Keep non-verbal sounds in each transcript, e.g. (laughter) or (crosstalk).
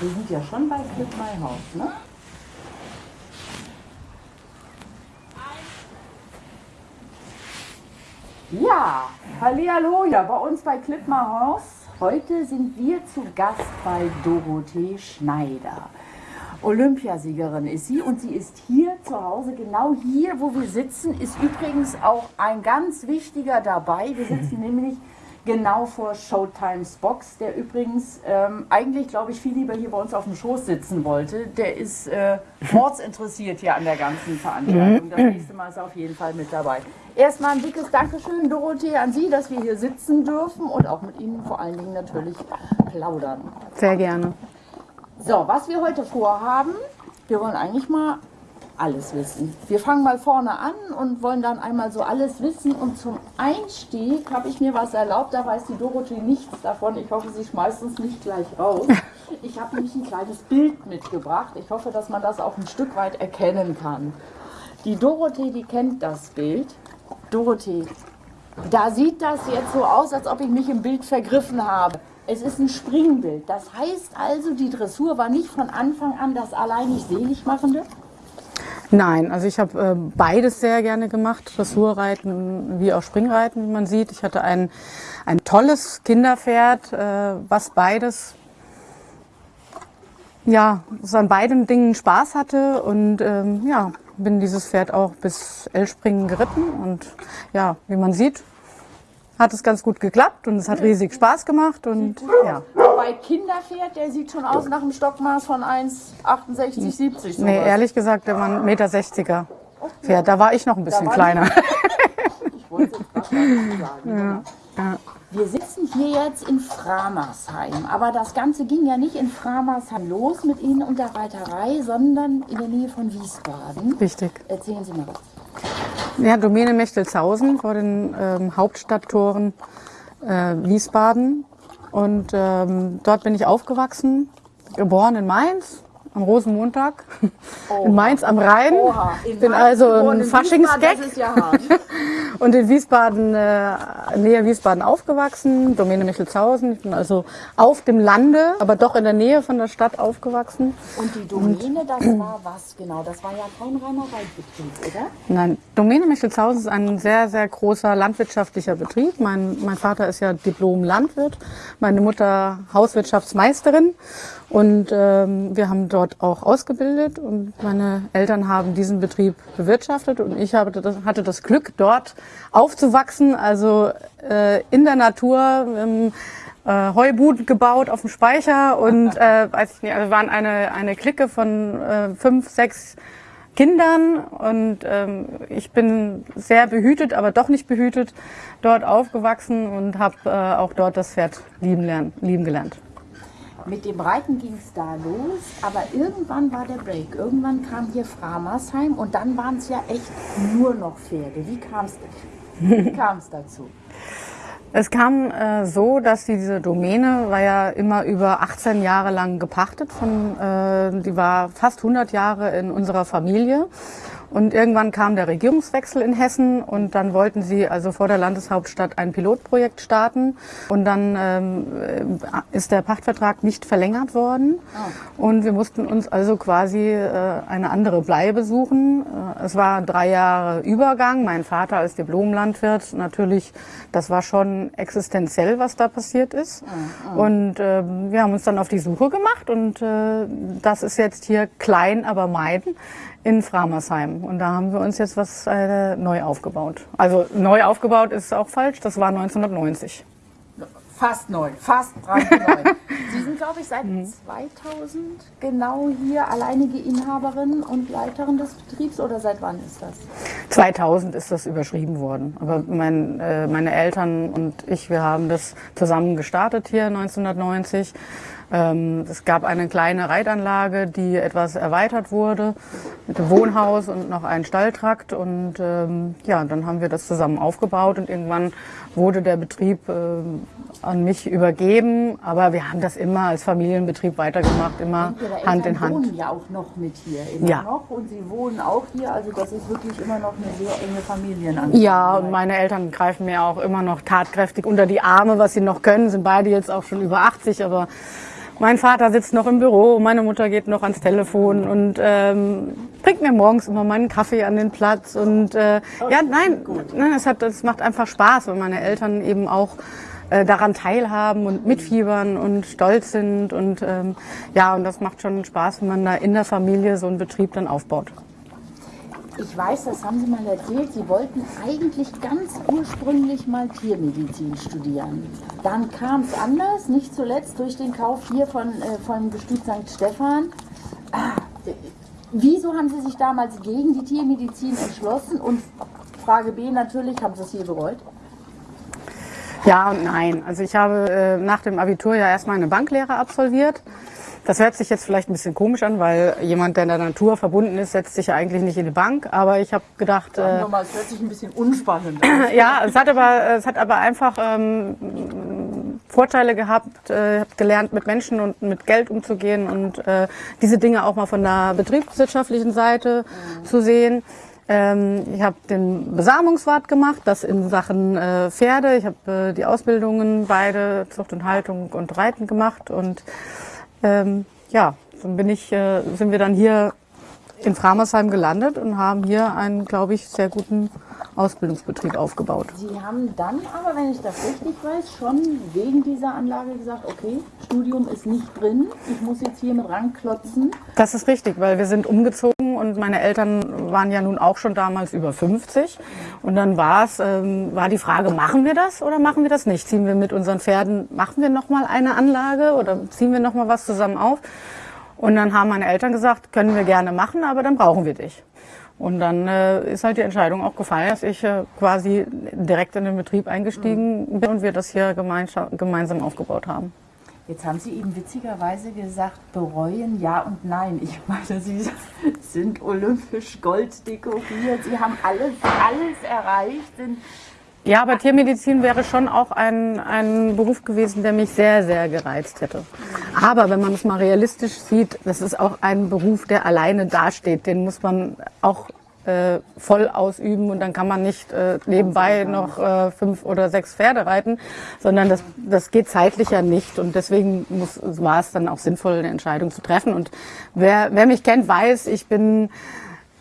Wir sind ja schon bei Clip My House, ne? Ja, Hallihallo, ja, bei uns bei Clip My House. Heute sind wir zu Gast bei Dorothee Schneider. Olympiasiegerin ist sie und sie ist hier zu Hause, genau hier, wo wir sitzen, ist übrigens auch ein ganz wichtiger dabei. Wir sitzen (laughs) nämlich genau vor Showtimes Box, der übrigens ähm, eigentlich, glaube ich, viel lieber hier bei uns auf dem Schoß sitzen wollte. Der ist äh, mordsinteressiert hier an der ganzen Veranstaltung. Das nächste Mal ist er auf jeden Fall mit dabei. Erstmal ein dickes Dankeschön, Dorothee, an Sie, dass wir hier sitzen dürfen und auch mit Ihnen vor allen Dingen natürlich plaudern. Sehr gerne. So, was wir heute vorhaben, wir wollen eigentlich mal alles wissen. Wir fangen mal vorne an und wollen dann einmal so alles wissen. Und zum Einstieg habe ich mir was erlaubt, da weiß die Dorothee nichts davon. Ich hoffe, sie schmeißt uns nicht gleich raus. (laughs) Ich habe nämlich ein kleines Bild mitgebracht. Ich hoffe, dass man das auch ein Stück weit erkennen kann. Die Dorothee, die kennt das Bild. Dorothee, da sieht das jetzt so aus, als ob ich mich im Bild vergriffen habe. Es ist ein Springbild. Das heißt also, die Dressur war nicht von Anfang an das alleinig selig machende? Nein, also ich habe äh, beides sehr gerne gemacht, Dressurreiten wie auch Springreiten, wie man sieht. Ich hatte ein, ein tolles Kinderpferd, äh, was beides, ja, was an beiden Dingen Spaß hatte. Und ähm, ja, bin dieses Pferd auch bis L-Springen geritten. Und ja, wie man sieht, hat es ganz gut geklappt und es hat riesig Spaß gemacht und ja. Bei Kinderpferd, der sieht schon aus nach einem Stockmaß von 1,68, 70. Nee, ehrlich gesagt, der war ein Meter 60er Pferd. Da war ich noch ein bisschen kleiner. (laughs) Ich wollte mal sagen. Ja. Wir sitzen hier jetzt in Framersheim, aber das Ganze ging ja nicht in Framersheim los mit Ihnen und der Reiterei, sondern in der Nähe von Wiesbaden. Richtig. Erzählen Sie mal was. Ja, Domäne Mechtelshausen vor den ähm, Hauptstadttoren äh, Wiesbaden. Und ähm, dort bin ich aufgewachsen, geboren in Mainz am Rosenmontag Oha. in Mainz am Rhein. Oha, in bin also ein in Faschingsgag. Ja (laughs) und in Wiesbaden, äh, nähe Wiesbaden aufgewachsen, Domäne Michelshausen. Ich bin also auf dem Lande, aber doch in der Nähe von der Stadt aufgewachsen. Und die Domäne, das war was genau? Das war ja kein reiner Reitbetrieb, oder? Nein, Domäne Michelshausen ist ein sehr, sehr großer landwirtschaftlicher Betrieb. Mein, mein Vater ist ja Diplom-Landwirt, meine Mutter Hauswirtschaftsmeisterin. Und ähm, wir haben dort auch ausgebildet und meine Eltern haben diesen Betrieb bewirtschaftet und ich habe das, hatte das Glück, dort aufzuwachsen, also äh, in der Natur. Ähm, äh, Heubuden gebaut auf dem Speicher und äh, weiß ich nicht, also waren eine, eine Clique von äh, fünf, sechs Kindern und ähm, ich bin sehr behütet, aber doch nicht behütet, dort aufgewachsen und habe äh, auch dort das Pferd lieben, lernen, lieben gelernt. Mit dem Reiten ging es da los, aber irgendwann war der Break. Irgendwann kam hier Framersheim und dann waren es ja echt nur noch Pferde. Wie kam es Wie (laughs) dazu? Es kam äh, so, dass diese Domäne war ja immer über 18 Jahre lang gepachtet. Von, äh, die war fast 100 Jahre in unserer Familie. Und irgendwann kam der Regierungswechsel in Hessen und dann wollten sie also vor der Landeshauptstadt ein Pilotprojekt starten. Und dann ähm, ist der Pachtvertrag nicht verlängert worden. Und wir mussten uns also quasi äh, eine andere Bleibe suchen. Äh, es war drei Jahre Übergang. Mein Vater als Diplomlandwirt natürlich, das war schon existenziell, was da passiert ist. Und äh, wir haben uns dann auf die Suche gemacht und äh, das ist jetzt hier klein, aber meiden in Framersheim. Und da haben wir uns jetzt was äh, neu aufgebaut. Also neu aufgebaut ist auch falsch, das war 1990. Fast neu, fast brandneu. (laughs) Sie sind, glaube ich, seit 2000 genau hier alleinige Inhaberin und Leiterin des Betriebs oder seit wann ist das? 2000 ist das überschrieben worden. Aber mein, äh, meine Eltern und ich, wir haben das zusammen gestartet hier 1990. Ähm, es gab eine kleine Reitanlage, die etwas erweitert wurde mit dem Wohnhaus und noch einen Stalltrakt. Und ähm, ja, dann haben wir das zusammen aufgebaut und irgendwann wurde der Betrieb ähm, an mich übergeben. Aber wir haben das immer als Familienbetrieb weitergemacht, immer Hand in Hand. wohnen ja auch noch mit hier, immer Ja. noch. Und Sie wohnen auch hier, also das ist wirklich immer noch eine sehr enge Familienangelegenheit. Ja, und meine Eltern greifen mir auch immer noch tatkräftig unter die Arme, was sie noch können. Sind beide jetzt auch schon über 80, aber Mein Vater sitzt noch im Büro, meine Mutter geht noch ans Telefon und ähm, bringt mir morgens immer meinen Kaffee an den Platz. Und äh, ja, nein, nein es, hat, es macht einfach Spaß, wenn meine Eltern eben auch äh, daran teilhaben und mitfiebern und stolz sind. Und ähm, ja, und das macht schon Spaß, wenn man da in der Familie so einen Betrieb dann aufbaut. Ich weiß, das haben Sie mal erzählt, Sie wollten eigentlich ganz ursprünglich mal Tiermedizin studieren. Dann kam es anders, nicht zuletzt durch den Kauf hier von, äh, vom Gestüt St. Stephan. Ah, wieso haben Sie sich damals gegen die Tiermedizin entschlossen? Und Frage B natürlich, haben Sie es hier bereut? Ja und nein. Also ich habe äh, nach dem Abitur ja erstmal eine Banklehre absolviert das hört sich jetzt vielleicht ein bisschen komisch an, weil jemand, der in der Natur verbunden ist, setzt sich ja eigentlich nicht in die Bank. Aber ich habe gedacht... Sagen wir mal, es hört sich ein bisschen unspannend an. (clears throat) ja, es hat aber, es hat aber einfach ähm, Vorteile gehabt. Äh, ich habe gelernt, mit Menschen und mit Geld umzugehen und äh, diese Dinge auch mal von der betriebswirtschaftlichen Seite mhm. zu sehen. Ähm, ich habe den Besamungswart gemacht, das in Sachen äh, Pferde. Ich habe äh, die Ausbildungen beide Zucht und Haltung und Reiten gemacht und ähm, ja, dann bin ich, äh, sind wir dann hier in Framersheim gelandet und haben hier einen, glaube ich, sehr guten Ausbildungsbetrieb aufgebaut. Sie haben dann aber, wenn ich das richtig weiß, schon wegen dieser Anlage gesagt, okay, Studium ist nicht drin, ich muss jetzt hier mit ranklotzen. Das ist richtig, weil wir sind umgezogen und meine Eltern waren ja nun auch schon damals über 50. Und dann war es, ähm, war die Frage, machen wir das oder machen wir das nicht? Ziehen wir mit unseren Pferden, machen wir nochmal eine Anlage oder ziehen wir nochmal was zusammen auf? Und dann haben meine Eltern gesagt, können wir gerne machen, aber dann brauchen wir dich. Und dann äh, ist halt die Entscheidung auch gefallen, dass ich äh, quasi direkt in den Betrieb eingestiegen bin und wir das hier gemeinsam aufgebaut haben. Jetzt haben Sie eben witzigerweise gesagt, bereuen ja und nein. Ich meine, Sie sind olympisch Gold dekoriert, Sie haben alles, alles erreicht, sind ja, aber Tiermedizin wäre schon auch ein, ein Beruf gewesen, der mich sehr, sehr gereizt hätte. Aber wenn man es mal realistisch sieht, das ist auch ein Beruf, der alleine dasteht. Den muss man auch äh, voll ausüben und dann kann man nicht äh, nebenbei noch äh, fünf oder sechs Pferde reiten, sondern das, das geht zeitlich ja nicht und deswegen muss, war es dann auch sinnvoll, eine Entscheidung zu treffen. Und wer, wer mich kennt, weiß, ich bin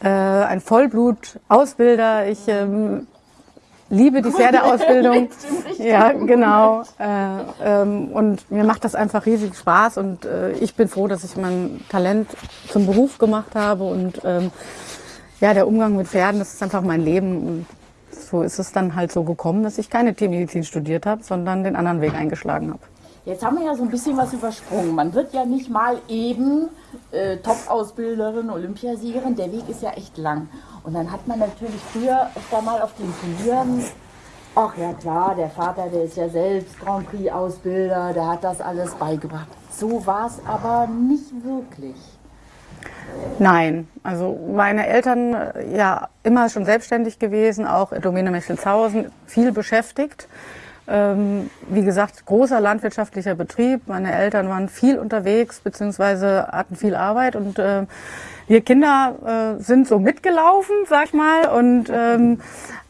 äh, ein Vollblut-Ausbilder. Ich ähm, liebe die Pferdeausbildung. (laughs) ja, genau. Äh, ähm, und mir macht das einfach riesig Spaß und äh, ich bin froh, dass ich mein Talent zum Beruf gemacht habe und ähm, ja, der Umgang mit Pferden, das ist einfach mein Leben und so ist es dann halt so gekommen, dass ich keine Tiermedizin studiert habe, sondern den anderen Weg eingeschlagen habe. Jetzt haben wir ja so ein bisschen was übersprungen. Man wird ja nicht mal eben äh, Top-Ausbilderin, Olympiasiegerin. Der Weg ist ja echt lang. Und dann hat man natürlich früher öfter mal auf den Turnieren, ach ja klar, der Vater, der ist ja selbst Grand Prix-Ausbilder, der hat das alles beigebracht. So war es aber nicht wirklich. Nein, also meine Eltern ja immer schon selbstständig gewesen, auch Domäne Mechelshausen, viel beschäftigt. Ähm, wie gesagt, großer landwirtschaftlicher Betrieb. Meine Eltern waren viel unterwegs, beziehungsweise hatten viel Arbeit und äh, wir Kinder äh, sind so mitgelaufen, sag ich mal. Und ähm,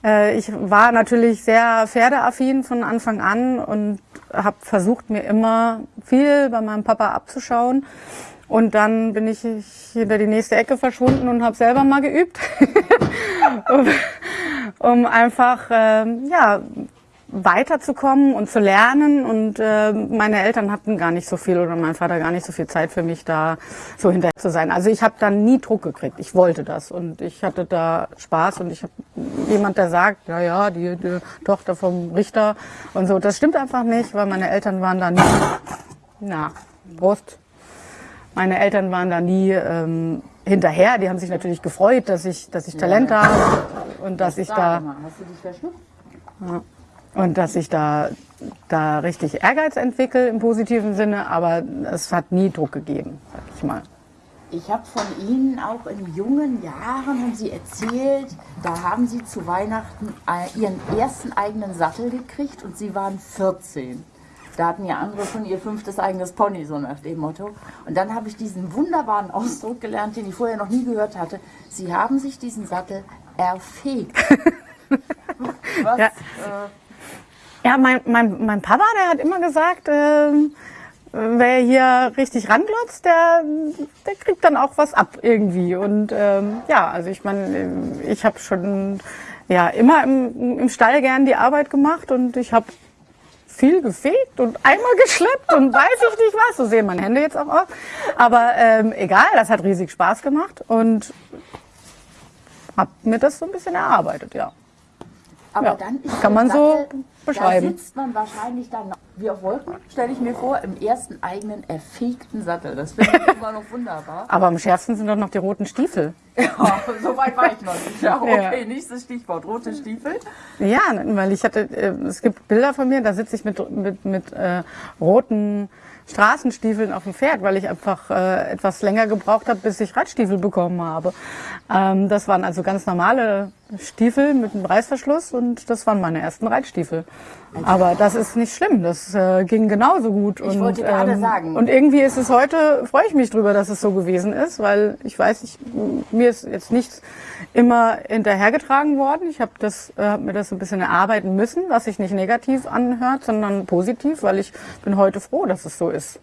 äh, ich war natürlich sehr pferdeaffin von Anfang an und habe versucht, mir immer viel bei meinem Papa abzuschauen. Und dann bin ich hinter die nächste Ecke verschwunden und habe selber mal geübt, (laughs) um, um einfach äh, ja weiterzukommen und zu lernen. Und äh, meine Eltern hatten gar nicht so viel oder mein Vater gar nicht so viel Zeit für mich, da so hinterher zu sein. Also ich habe da nie Druck gekriegt. Ich wollte das und ich hatte da Spaß und ich habe jemand, der sagt, ja, ja, die, die Tochter vom Richter und so. Das stimmt einfach nicht, weil meine Eltern waren da nie, na, Brust. Meine Eltern waren da nie ähm, hinterher. Die haben sich natürlich gefreut, dass ich, dass ich Talent ja. habe und dass ich da. Hast du dich verschluckt? Ja. Und dass ich da, da richtig Ehrgeiz entwickle im positiven Sinne, aber es hat nie Druck gegeben, sag ich mal. Ich habe von Ihnen auch in jungen Jahren, haben Sie erzählt, da haben Sie zu Weihnachten Ihren ersten eigenen Sattel gekriegt und Sie waren 14. Da hatten ja andere schon ihr fünftes eigenes Pony, so nach dem Motto. Und dann habe ich diesen wunderbaren Ausdruck gelernt, den ich vorher noch nie gehört hatte. Sie haben sich diesen Sattel erfegt. (laughs) Was, ja. Äh, ja, mein, mein, mein Papa, der hat immer gesagt, äh, wer hier richtig ranglotzt, der, der kriegt dann auch was ab irgendwie. Und ähm, ja, also ich meine, ich habe schon ja immer im, im Stall gern die Arbeit gemacht und ich habe viel gefegt und einmal geschleppt und weiß ich nicht was. So sehen meine Hände jetzt auch aus. Aber ähm, egal, das hat riesig Spaß gemacht und hab mir das so ein bisschen erarbeitet, ja. Aber Ja, dann ist kann man so Sattel, beschreiben. Da sitzt man wahrscheinlich dann, wie auf Wolken, stelle ich mir vor, im ersten eigenen erfegten Sattel. Das finde ich immer noch wunderbar. Aber am schärfsten sind doch noch die roten Stiefel. (laughs) Ja, so weit war ich noch nicht. Ja, Ja. okay, nächstes Stichwort, rote Stiefel. Ja, weil ich hatte, äh, es gibt Bilder von mir, da sitze ich mit, mit, mit äh, roten Straßenstiefeln auf dem Pferd, weil ich einfach äh, etwas länger gebraucht habe, bis ich Radstiefel bekommen habe. Ähm, das waren also ganz normale Stiefel mit einem Reißverschluss und das waren meine ersten Reitstiefel. Aber das ist nicht schlimm, das äh, ging genauso gut. Ich und, wollte gerade sagen. Und irgendwie ist es heute, freue ich mich drüber, dass es so gewesen ist, weil ich weiß, ich, mir ist jetzt nichts immer hinterhergetragen worden. Ich habe das, äh, hab mir das ein bisschen erarbeiten müssen, was sich nicht negativ anhört, sondern positiv, weil ich bin heute froh, dass es so ist.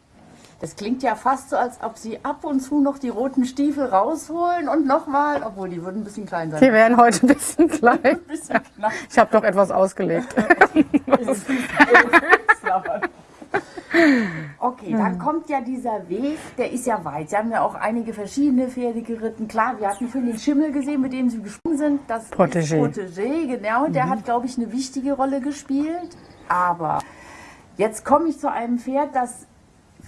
Das klingt ja fast so, als ob Sie ab und zu noch die roten Stiefel rausholen und nochmal, obwohl die würden ein bisschen klein sein. Die wären heute ein bisschen klein. (laughs) Ein bisschen knapp. Ich habe doch etwas ausgelegt. (laughs) Okay, dann kommt ja dieser Weg, der ist ja weit. Sie haben ja auch einige verschiedene Pferde geritten. Klar, wir hatten vorhin den Schimmel gesehen, mit dem Sie gesprungen sind. Das Protégé. ist Protégé, genau. Der hat, glaube ich, eine wichtige Rolle gespielt. Aber jetzt komme ich zu einem Pferd, das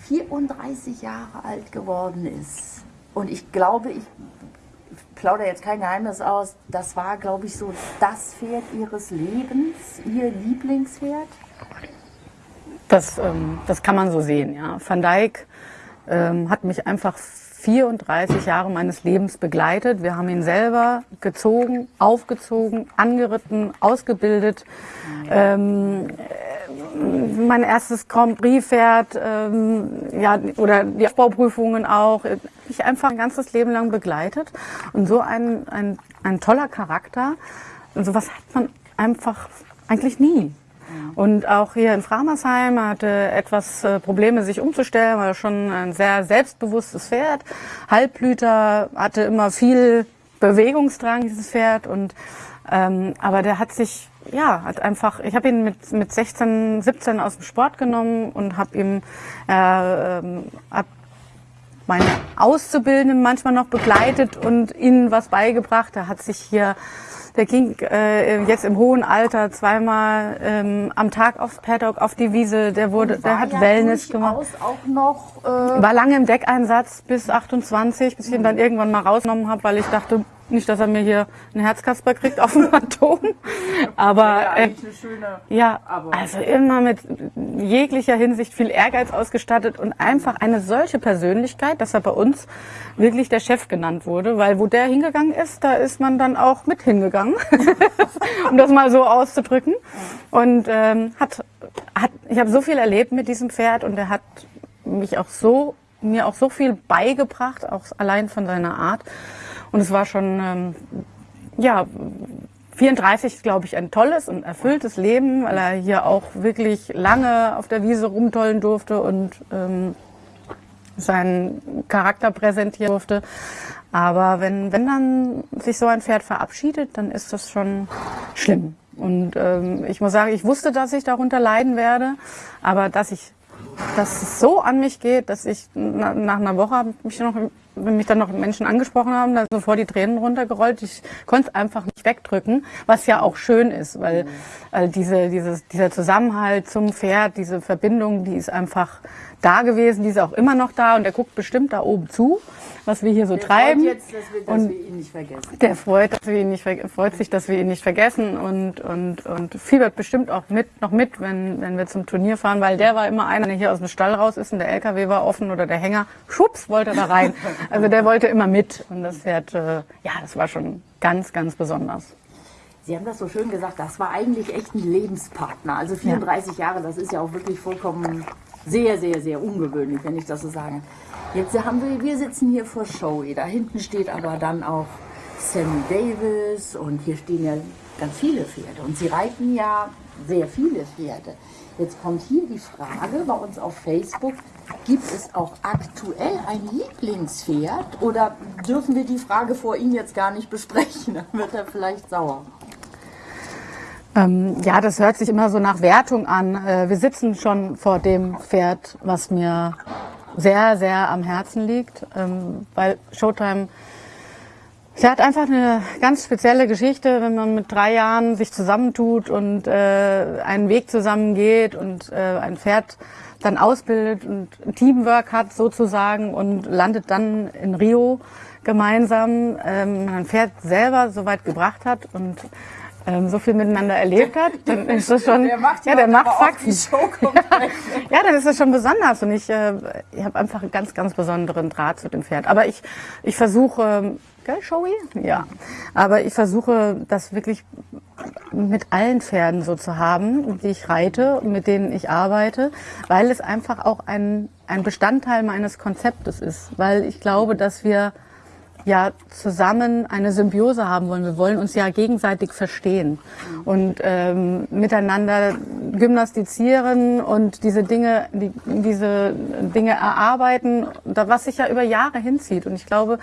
34 Jahre alt geworden ist. Und ich glaube, ich plaudere jetzt kein Geheimnis aus, das war, glaube ich, so das Pferd Ihres Lebens, Ihr Lieblingspferd. Das, ähm, das kann man so sehen. Ja. Van Dijk ähm, hat mich einfach 34 Jahre meines Lebens begleitet. Wir haben ihn selber gezogen, aufgezogen, angeritten, ausgebildet. Ähm, äh, mein erstes Grand Prix-Pferd, ähm, ja, oder die Aufbauprüfungen auch. äh, Ich einfach ein ganzes Leben lang begleitet. Und so ein, ein, ein toller Charakter. Und sowas hat man einfach eigentlich nie. Und auch hier in Framersheim er hatte etwas äh, Probleme, sich umzustellen, war schon ein sehr selbstbewusstes Pferd. Halbblüter hatte immer viel Bewegungsdrang, dieses Pferd. Und ähm, aber der hat sich, ja, hat einfach, ich habe ihn mit, mit 16, 17 aus dem Sport genommen und habe ihm äh, ähm, hab meine Auszubildenden manchmal noch begleitet und ihnen was beigebracht. Er hat sich hier, der ging äh, jetzt im hohen Alter zweimal ähm, am Tag aufs Paddock, auf die Wiese. Der wurde, der hat ja Wellness gemacht. auch noch äh, War lange im Deckeinsatz bis 28, bis ich ihn dann irgendwann mal rausgenommen habe, weil ich dachte, nicht, dass er mir hier einen Herzkasper kriegt auf dem Phantom. Aber ja, äh, schöne. ja, also immer mit jeglicher Hinsicht viel Ehrgeiz ausgestattet und einfach eine solche Persönlichkeit, dass er bei uns wirklich der Chef genannt wurde, weil wo der hingegangen ist, da ist man dann auch mit hingegangen, (laughs) um das mal so auszudrücken. Und ähm, hat, hat, ich habe so viel erlebt mit diesem Pferd und er hat mich auch so mir auch so viel beigebracht, auch allein von seiner Art. Und es war schon ähm, ja 34 ist, glaube ich, ein tolles und erfülltes Leben, weil er hier auch wirklich lange auf der Wiese rumtollen durfte und ähm, seinen Charakter präsentieren durfte. Aber wenn, wenn dann sich so ein Pferd verabschiedet, dann ist das schon schlimm. Und ähm, ich muss sagen, ich wusste, dass ich darunter leiden werde, aber dass ich dass es so an mich geht, dass ich na, nach einer Woche mich noch, wenn mich dann noch Menschen angesprochen haben, da sind sofort die Tränen runtergerollt. Ich konnte es einfach nicht wegdrücken, was ja auch schön ist, weil, weil diese, dieses, dieser Zusammenhalt zum Pferd, diese Verbindung, die ist einfach da gewesen, die ist auch immer noch da und der guckt bestimmt da oben zu, was wir hier so Der treiben. freut jetzt, dass wir, dass Und- wir ihn nicht vergessen. Der freut, dass wir ihn nicht, freut sich, dass wir ihn nicht vergessen und, und, und fiebert bestimmt auch mit, noch mit, wenn, wenn wir zum Turnier fahren, weil der war immer einer, der hier aus dem Stall raus ist und der LKW war offen oder der Hänger, schwupps, wollte er da rein. (laughs) Also der wollte immer mit und das Pferd, äh, ja, das war schon ganz, ganz besonders. Sie haben das so schön gesagt, das war eigentlich echt ein Lebenspartner. Also 34 Jahre, das ist ja auch wirklich vollkommen sehr, sehr, sehr ungewöhnlich, wenn ich das so sage. Jetzt haben wir, wir sitzen hier vor Showy. Da hinten steht aber dann auch Sammy Davis und hier stehen ja ganz viele Pferde. Und Sie reiten ja sehr viele Pferde. Jetzt kommt hier die Frage bei uns auf Facebook, Gibt es auch aktuell ein Lieblingspferd oder dürfen wir die Frage vor Ihnen jetzt gar nicht besprechen? (laughs) Dann wird er vielleicht sauer. Ähm, ja, das hört sich immer so nach Wertung an. Äh, wir sitzen schon vor dem Pferd, was mir sehr, sehr am Herzen liegt, ähm, weil Showtime Sie hat einfach eine ganz spezielle Geschichte, wenn man mit drei Jahren sich zusammentut und äh, einen Weg zusammengeht und äh, ein Pferd dann ausbildet und Teamwork hat sozusagen und landet dann in Rio gemeinsam, ähm, ein Pferd selber so weit gebracht hat und ähm, so viel miteinander erlebt hat, dann (laughs) ist das schon, der macht ja, der macht Faxen. (laughs) ja, dann ist das schon besonders und ich, äh, ich habe einfach einen ganz, ganz besonderen Draht zu dem Pferd. Aber ich, ich versuche, gell, Showy? Ja. Aber ich versuche, das wirklich mit allen Pferden so zu haben, die ich reite, mit denen ich arbeite, weil es einfach auch ein, ein Bestandteil meines Konzeptes ist. Weil ich glaube, dass wir ja zusammen eine Symbiose haben wollen. Wir wollen uns ja gegenseitig verstehen und ähm, miteinander gymnastizieren und diese Dinge, die, diese Dinge erarbeiten, was sich ja über Jahre hinzieht. Und ich glaube,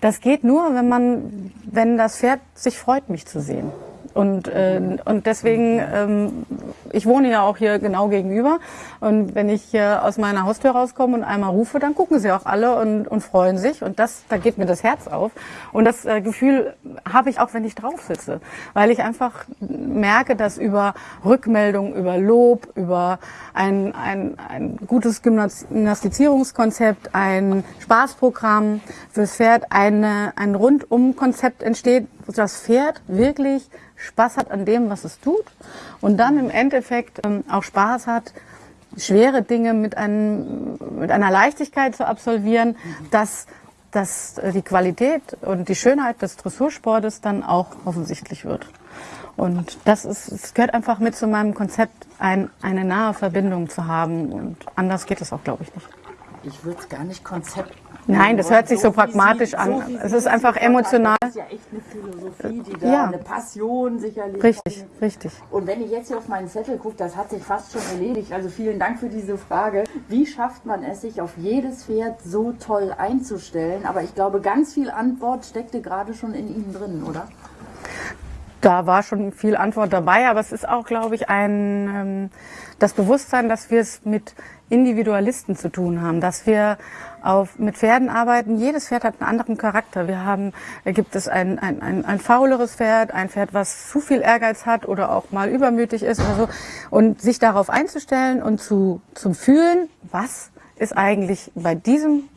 das geht nur, wenn man, wenn das Pferd sich freut, mich zu sehen. Und, äh, und deswegen, ähm, ich wohne ja auch hier genau gegenüber. Und wenn ich hier aus meiner Haustür rauskomme und einmal rufe, dann gucken sie auch alle und, und freuen sich. Und das, da geht mir das Herz auf. Und das äh, Gefühl habe ich auch, wenn ich drauf sitze. Weil ich einfach merke, dass über Rückmeldung, über Lob, über ein, ein, ein gutes Gymnastizierungskonzept, ein Spaßprogramm fürs Pferd, eine, ein Rundum-Konzept entsteht, das Pferd wirklich Spaß hat an dem, was es tut und dann im Endeffekt ähm, auch Spaß hat, schwere Dinge mit, einem, mit einer Leichtigkeit zu absolvieren, dass, dass die Qualität und die Schönheit des Dressursportes dann auch offensichtlich wird. Und das ist, es gehört einfach mit zu meinem Konzept, ein, eine nahe Verbindung zu haben. Und anders geht es auch, glaube ich, nicht. Ich würde es gar nicht Konzept Nein, das hört sich so, so pragmatisch an. So es ist einfach emotional. Das ist ja echt eine Philosophie, die da, ja. eine Passion sicherlich. Richtig, richtig. Und wenn ich jetzt hier auf meinen Zettel gucke, das hat sich fast schon erledigt. Also vielen Dank für diese Frage. Wie schafft man es, sich auf jedes Pferd so toll einzustellen? Aber ich glaube, ganz viel Antwort steckte gerade schon in Ihnen drin, oder? Da war schon viel Antwort dabei, aber es ist auch, glaube ich, ein ähm, das Bewusstsein, dass wir es mit Individualisten zu tun haben, dass wir auf, mit Pferden arbeiten. Jedes Pferd hat einen anderen Charakter. Wir haben, da gibt es ein, ein, ein, ein fauleres Pferd, ein Pferd, was zu viel Ehrgeiz hat oder auch mal übermütig ist oder so. Und sich darauf einzustellen und zu, zum Fühlen, was ist eigentlich bei diesem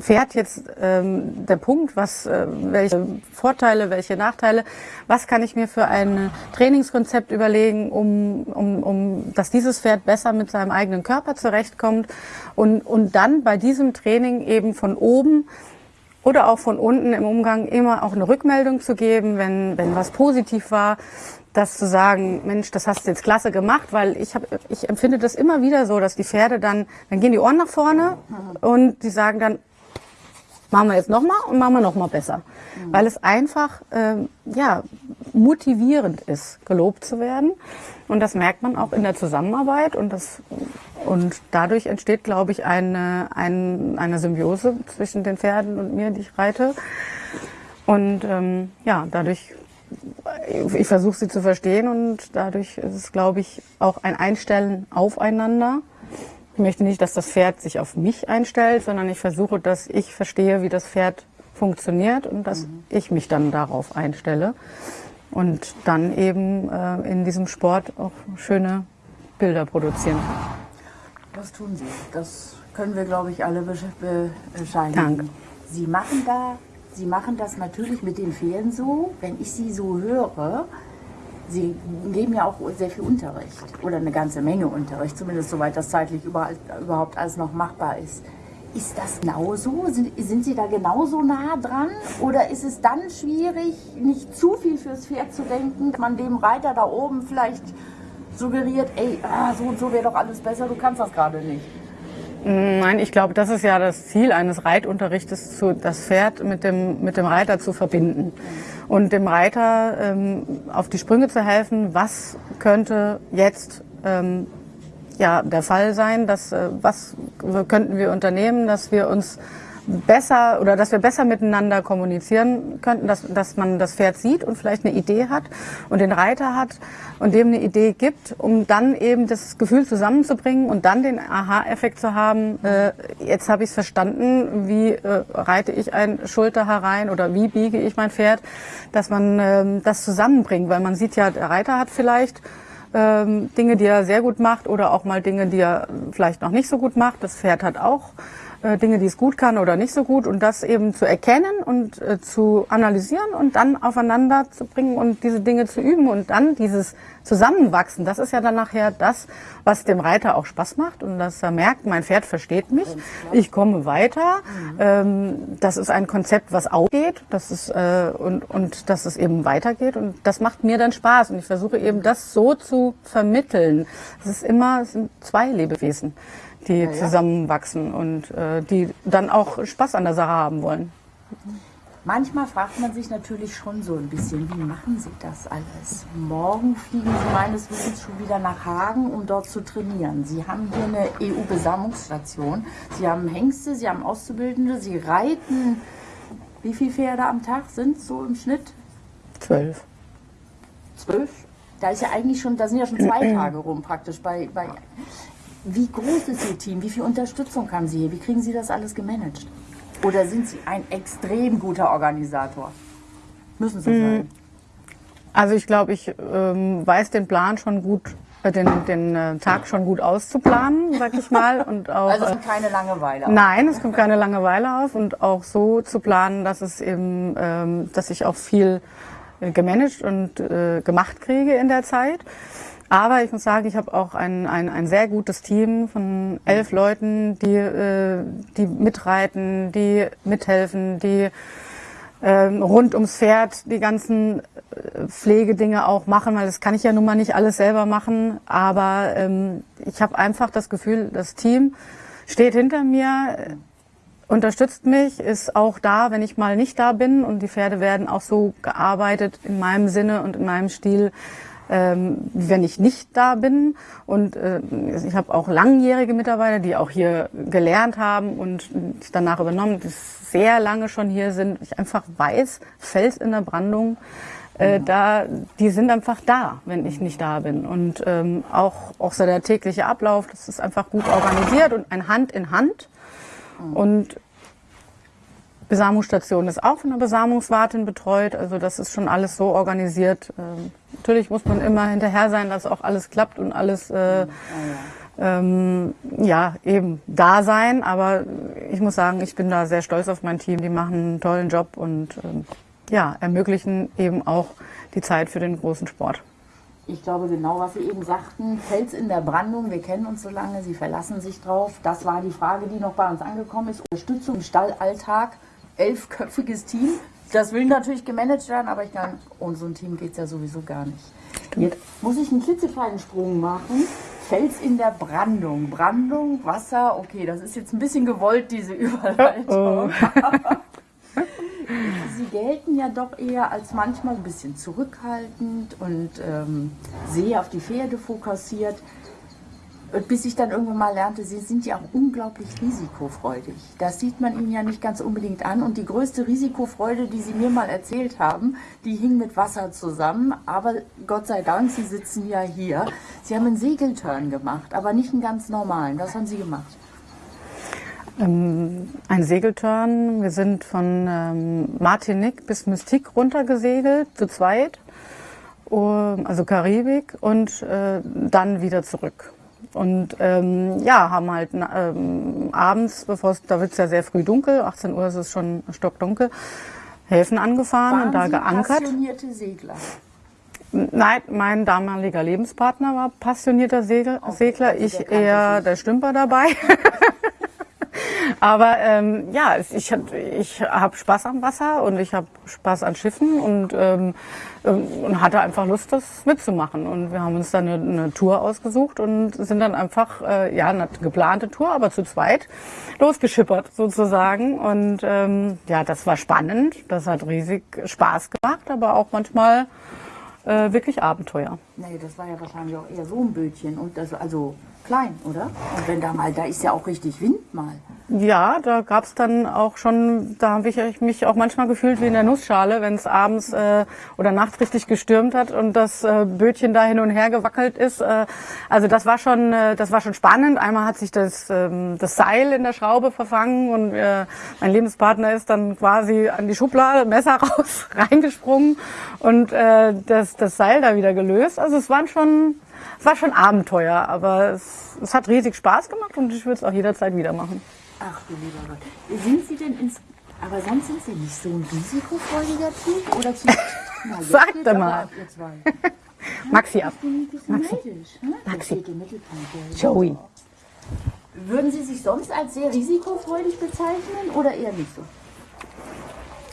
Pferd jetzt ähm, der Punkt, was, äh, welche Vorteile, welche Nachteile, was kann ich mir für ein Trainingskonzept überlegen, um, um, um dass dieses Pferd besser mit seinem eigenen Körper zurechtkommt? Und, und dann bei diesem Training eben von oben oder auch von unten im Umgang immer auch eine Rückmeldung zu geben, wenn, wenn was positiv war das zu sagen, Mensch, das hast du jetzt klasse gemacht, weil ich habe, ich empfinde das immer wieder so, dass die Pferde dann, dann gehen die Ohren nach vorne und die sagen dann, machen wir jetzt nochmal und machen wir nochmal besser, mhm. weil es einfach ähm, ja motivierend ist, gelobt zu werden und das merkt man auch in der Zusammenarbeit und das und dadurch entsteht, glaube ich, eine, eine, eine Symbiose zwischen den Pferden und mir, die ich reite. Und ähm, ja, dadurch ich versuche sie zu verstehen und dadurch ist es, glaube ich, auch ein Einstellen aufeinander. Ich möchte nicht, dass das Pferd sich auf mich einstellt, sondern ich versuche, dass ich verstehe, wie das Pferd funktioniert und dass mhm. ich mich dann darauf einstelle und dann eben äh, in diesem Sport auch schöne Bilder produzieren. Das tun Sie. Das können wir, glaube ich, alle bescheinigen. Danke. Sie machen da Sie machen das natürlich mit den Pferden so, wenn ich Sie so höre. Sie geben ja auch sehr viel Unterricht oder eine ganze Menge Unterricht, zumindest soweit das zeitlich überall, überhaupt alles noch machbar ist. Ist das genauso? Sind, sind Sie da genauso nah dran? Oder ist es dann schwierig, nicht zu viel fürs Pferd zu denken, man dem Reiter da oben vielleicht suggeriert, ey, ah, so und so wäre doch alles besser, du kannst das gerade nicht? Nein, ich glaube, das ist ja das Ziel eines Reitunterrichtes, zu, das Pferd mit dem, mit dem Reiter zu verbinden und dem Reiter ähm, auf die Sprünge zu helfen, was könnte jetzt ähm, ja der Fall sein, dass äh, was könnten wir unternehmen, dass wir uns besser oder dass wir besser miteinander kommunizieren könnten, dass, dass man das Pferd sieht und vielleicht eine Idee hat und den Reiter hat und dem eine Idee gibt, um dann eben das Gefühl zusammenzubringen und dann den Aha-Effekt zu haben, äh, jetzt habe ich es verstanden, wie äh, reite ich ein Schulter herein oder wie biege ich mein Pferd, dass man äh, das zusammenbringt, weil man sieht ja, der Reiter hat vielleicht ähm, Dinge, die er sehr gut macht oder auch mal Dinge, die er vielleicht noch nicht so gut macht. Das Pferd hat auch äh, Dinge, die es gut kann oder nicht so gut und das eben zu erkennen und äh, zu analysieren und dann aufeinander zu bringen und diese Dinge zu üben und dann dieses Zusammenwachsen, das ist ja dann nachher das, was dem Reiter auch Spaß macht und dass er merkt, mein Pferd versteht mich, ich komme weiter. Mhm. Ähm, das ist ein Konzept, was aufgeht, das ist, äh, und, und dass es eben weitergeht und das macht mir dann Spaß und ich versuche eben das so zu vermitteln. Es ist immer, es sind zwei Lebewesen die ja, zusammenwachsen und äh, die dann auch Spaß an der Sache haben wollen. Manchmal fragt man sich natürlich schon so ein bisschen, wie machen Sie das alles? Morgen fliegen Sie meines Wissens schon wieder nach Hagen, um dort zu trainieren. Sie haben hier eine EU-Besammlungsstation. Sie haben Hengste, Sie haben Auszubildende, Sie reiten. Wie viele Pferde am Tag sind so im Schnitt? Zwölf. Zwölf? Da ist ja eigentlich schon, da sind ja schon zwei (clears throat) Tage rum praktisch bei, bei wie groß ist Ihr Team? Wie viel Unterstützung haben Sie hier? Wie kriegen Sie das alles gemanagt? Oder sind Sie ein extrem guter Organisator? Müssen Sie mhm. sein. Also ich glaube, ich ähm, weiß den Plan schon gut, äh, den, den äh, Tag schon gut auszuplanen, sag ich mal. (laughs) Und auch, also es kommt keine Langeweile auf. Nein, es kommt keine Langeweile auf und auch so zu planen, dass es eben, ähm, dass ich auch viel äh, gemanagt und äh, gemacht kriege in der Zeit. Aber ich muss sagen, ich habe auch ein, ein, ein sehr gutes Team von elf Leuten, die, äh, die mitreiten, die mithelfen, die ähm, rund ums Pferd die ganzen äh, Pflegedinge auch machen, weil das kann ich ja nun mal nicht alles selber machen. Aber ähm, ich habe einfach das Gefühl, das Team steht hinter mir, unterstützt mich, ist auch da, wenn ich mal nicht da bin. Und die Pferde werden auch so gearbeitet in meinem Sinne und in meinem Stil, ähm, wenn ich nicht da bin. Und äh, ich habe auch langjährige Mitarbeiter, die auch hier gelernt haben und danach übernommen, die sehr lange schon hier sind. Ich einfach weiß, Fels in der Brandung, äh, da, die sind einfach da, wenn ich nicht da bin. Und ähm, auch, auch so der tägliche Ablauf, das ist einfach gut organisiert und ein Hand in Hand. Und Besamungsstation ist auch von einer Besamungswartin betreut. Also das ist schon alles so organisiert. Ähm, natürlich muss man immer hinterher sein, dass auch alles klappt und alles äh, ähm, ja eben da sein. Aber ich muss sagen, ich bin da sehr stolz auf mein Team. Die machen einen tollen Job und ähm, ja ermöglichen eben auch die Zeit für den großen Sport. Ich glaube genau, was Sie eben sagten, Fels in der Brandung, wir kennen uns so lange, Sie verlassen sich drauf. Das war die Frage, die noch bei uns angekommen ist. Unterstützung im Stallalltag elfköpfiges Team. Das will natürlich gemanagt werden, aber ich kann, ohne so ein Team geht es ja sowieso gar nicht. Jetzt muss ich einen klitzekleinen Sprung machen. Fels in der Brandung. Brandung, Wasser, okay, das ist jetzt ein bisschen gewollt, diese (laughs) Überleitung. Oh. (laughs) Sie gelten ja doch eher als manchmal ein bisschen zurückhaltend und ähm, sehr auf die Pferde fokussiert bis ich dann irgendwann mal lernte, sie sind ja auch unglaublich risikofreudig. Das sieht man ihnen ja nicht ganz unbedingt an. Und die größte Risikofreude, die sie mir mal erzählt haben, die hing mit Wasser zusammen. Aber Gott sei Dank, sie sitzen ja hier. Sie haben einen Segelturn gemacht, aber nicht einen ganz normalen. Was haben Sie gemacht? Ähm, ein Segelturn. Wir sind von ähm, Martinique bis Mystique runtergesegelt, zu zweit. Also Karibik und äh, dann wieder zurück. Und ähm, ja, haben halt ähm, abends, bevor es, da wird es ja sehr früh dunkel, 18 Uhr ist es schon stockdunkel, Häfen angefahren Waren und da Sie geankert. passionierte Segler? Nein, mein damaliger Lebenspartner war passionierter Segel, okay, Segler, also ich eher der Stümper dabei. (laughs) Aber ähm, ja, ich, ich habe Spaß am Wasser und ich habe Spaß an Schiffen und, ähm, ähm, und hatte einfach Lust, das mitzumachen. Und wir haben uns dann eine, eine Tour ausgesucht und sind dann einfach, äh, ja, eine geplante Tour, aber zu zweit losgeschippert sozusagen. Und ähm, ja, das war spannend, das hat riesig Spaß gemacht, aber auch manchmal äh, wirklich Abenteuer. Nee, das war ja wahrscheinlich auch eher so ein Bötchen. Und das, also klein, oder? Und wenn da mal, da ist ja auch richtig Wind mal. Ja, da gab's dann auch schon, da habe ich mich auch manchmal gefühlt wie in der Nussschale, wenn es abends äh, oder nachts richtig gestürmt hat und das äh, Bötchen da hin und her gewackelt ist. Äh, also das war schon, äh, das war schon spannend. Einmal hat sich das, ähm, das Seil in der Schraube verfangen und äh, mein Lebenspartner ist dann quasi an die Schublade, Messer (laughs) raus, reingesprungen und äh, das, das Seil da wieder gelöst. Also es waren schon, es war schon Abenteuer, aber es, es hat riesig Spaß gemacht und ich würde es auch jederzeit wieder machen. Ach du lieber Gott. Sind Sie denn ins. Aber sonst sind Sie nicht so ein risikofreudiger Typ? Oder zu. (laughs) Na, Sag doch mal. (laughs) Maxi ab. Neidisch. Ne? Maxi. Joey. Würden Sie sich sonst als sehr risikofreudig bezeichnen oder eher nicht so?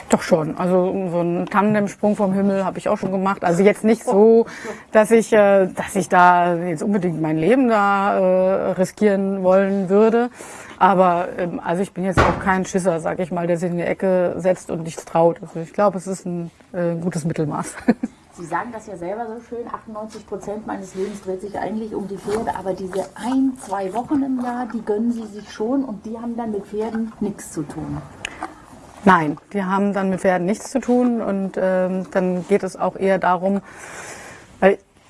Doch schon. Also so einen Tandemsprung vom Himmel habe ich auch schon gemacht. Also jetzt nicht so, (laughs) dass ich, äh, dass ich da jetzt unbedingt mein Leben da äh, riskieren wollen würde. Aber ähm, also ich bin jetzt auch kein Schisser, sag ich mal, der sich in die Ecke setzt und nichts traut. Also ich glaube, es ist ein äh, gutes Mittelmaß. (laughs) Sie sagen das ja selber so schön, 98 Prozent meines Lebens dreht sich eigentlich um die Pferde, aber diese ein, zwei Wochen im Jahr, die gönnen Sie sich schon und die haben dann mit Pferden nichts zu tun. Nein, die haben dann mit Pferden nichts zu tun und ähm, dann geht es auch eher darum,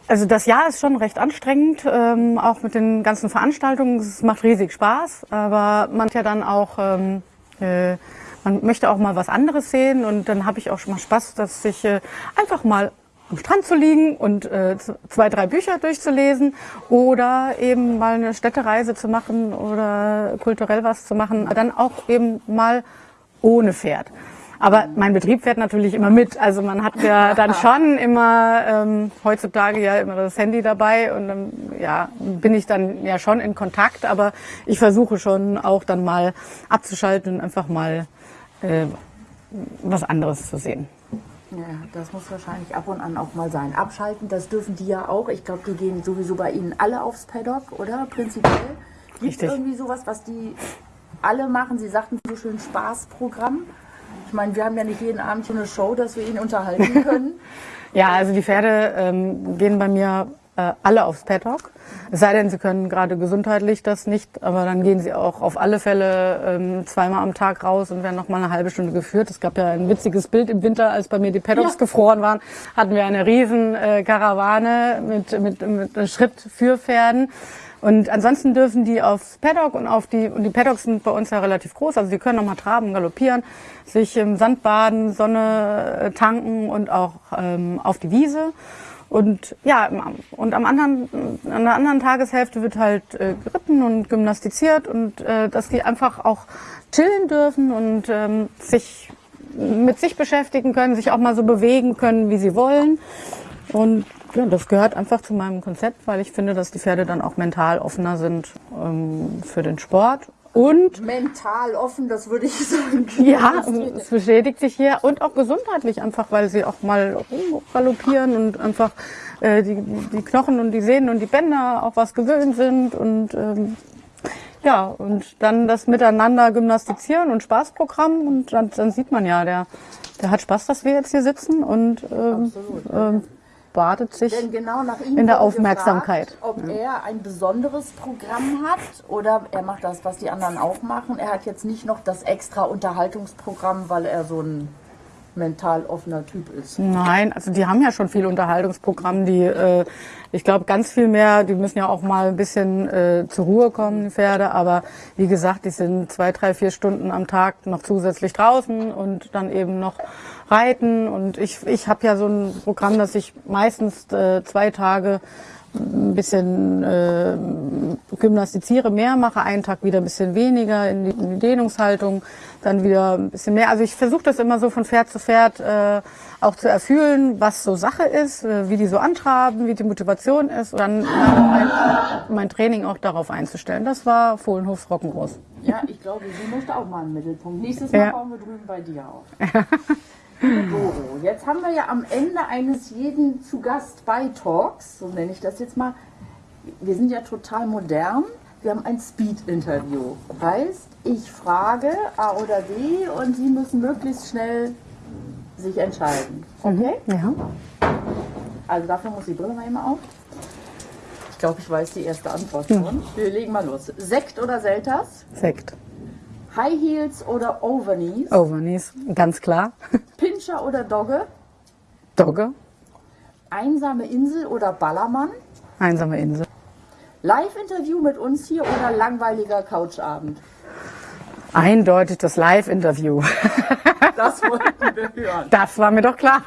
also das Jahr ist schon recht anstrengend, ähm, auch mit den ganzen Veranstaltungen. Es macht riesig Spaß, aber man hat ja dann auch, ähm, äh, man möchte auch mal was anderes sehen und dann habe ich auch schon mal Spaß, dass ich äh, einfach mal am Strand zu liegen und äh, zwei, drei Bücher durchzulesen oder eben mal eine Städtereise zu machen oder kulturell was zu machen, dann auch eben mal ohne Pferd. Aber mein Betrieb fährt natürlich immer mit. Also man hat ja dann (laughs) schon immer ähm, heutzutage ja immer das Handy dabei und dann ja, bin ich dann ja schon in Kontakt. Aber ich versuche schon auch dann mal abzuschalten und einfach mal äh, was anderes zu sehen. Ja, das muss wahrscheinlich ab und an auch mal sein. Abschalten, das dürfen die ja auch. Ich glaube, die gehen sowieso bei Ihnen alle aufs Paddock, oder? Prinzipiell. Gibt es irgendwie sowas, was die alle machen? Sie sagten so schön Spaßprogramm. Ich meine, wir haben ja nicht jeden Abend so eine Show, dass wir ihn unterhalten (laughs) können. Ja, also die Pferde ähm, gehen bei mir äh, alle aufs Paddock. Es sei denn, sie können gerade gesundheitlich das nicht, aber dann gehen sie auch auf alle Fälle ähm, zweimal am Tag raus und werden noch mal eine halbe Stunde geführt. Es gab ja ein witziges Bild im Winter, als bei mir die Paddocks Ja. gefroren waren, hatten wir eine riesen äh, Karawane mit, mit, mit Schrittführpferden. Und ansonsten dürfen die aufs Paddock und auf die, und die Paddocks sind bei uns ja relativ groß, also die können noch mal traben, galoppieren, sich im Sand baden, Sonne äh, tanken und auch ähm, auf die Wiese. Und ja, und am anderen, an der anderen Tageshälfte wird halt äh, geritten und gymnastiziert und äh, dass die einfach auch chillen dürfen und ähm, sich mit sich beschäftigen können, sich auch mal so bewegen können, wie sie wollen. Und ja, das gehört einfach zu meinem Konzept, weil ich finde, dass die Pferde dann auch mental offener sind ähm, für den Sport. Und Mental offen, das würde ich sagen. ja, es bestätigt sich hier. Und auch gesundheitlich einfach, weil sie auch mal galoppieren und einfach äh, die, die Knochen und die Sehnen und die Bänder auch was gewöhnt sind. Und ähm, ja, und dann das Miteinander gymnastizieren und Spaßprogramm. Und dann, dann sieht man ja, der, der hat Spaß, dass wir jetzt hier sitzen. Und ähm, ähm, badet sich. Genau in der Aufmerksamkeit. Gefragt, ob er ein besonderes Programm hat oder er macht das, was die anderen auch machen. Er hat jetzt nicht noch das extra Unterhaltungsprogramm, weil er so ein mental offener Typ ist. Nein, also die haben ja schon viel Unterhaltungsprogramm, die, äh, ich glaube, ganz viel mehr, die müssen ja auch mal ein bisschen äh, zur Ruhe kommen, die Pferde, aber wie gesagt, die sind zwei, drei, vier Stunden am Tag noch zusätzlich draußen und dann eben noch reiten und ich, ich habe ja so ein Programm, dass ich meistens äh, zwei Tage ein bisschen äh, gymnastiziere mehr, mache einen Tag wieder ein bisschen weniger in die, in die Dehnungshaltung, dann wieder ein bisschen mehr. Also ich versuche das immer so von Pferd zu Pferd äh, auch zu erfühlen, was so Sache ist, äh, wie die so antraben, wie die Motivation ist und dann mein, mein Training auch darauf einzustellen. Das war Fohlenhofs Rock'n'Ross. Ja, ich glaube, sie möchte auch mal einen Mittelpunkt. Nächstes Mal Ja. bauen wir drüben bei dir auf. (laughs) Doro, jetzt haben wir ja am Ende eines jeden zu Gast bei Talks, so nenne ich das jetzt mal. Wir sind ja total modern. Wir haben ein Speed-Interview. Heißt, ich frage A oder B und Sie müssen möglichst schnell sich entscheiden. Okay? Ja. Also dafür muss die Brille mal immer auf. Ich glaube, ich weiß die erste Antwort schon. Wir legen mal los. Sekt oder Selters? Sekt. High Heels oder Overknees? Overknees, ganz klar. (laughs) Pinscher oder Dogge? Dogge. Einsame Insel oder Ballermann? Einsame Insel. Live-Interview mit uns hier oder langweiliger Couchabend? Eindeutig das Live-Interview. (laughs) Das wollten wir hören. Das war mir doch klar.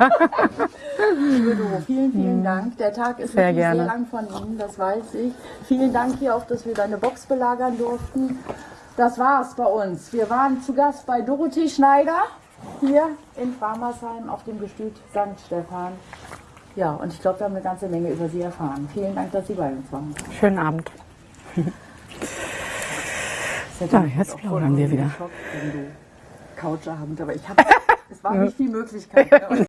Liebe Doro, vielen, vielen Dank. Der Tag ist Sehr sehr lang von Ihnen, das weiß ich. Vielen Dank hier auch, dass wir deine Box belagern durften. Das war's bei uns. Wir waren zu Gast bei Dorothee Schneider hier in Barmersheim auf dem Gestüt St. Stephan. Ja, und ich glaube, wir haben eine ganze Menge über Sie erfahren. Vielen Dank, dass Sie bei uns waren. Schönen Abend. Hätte Ah, jetzt plaudern wir wieder. du Couchabend, aber ich habe, (laughs) es war nicht die Möglichkeit. Ne? (laughs)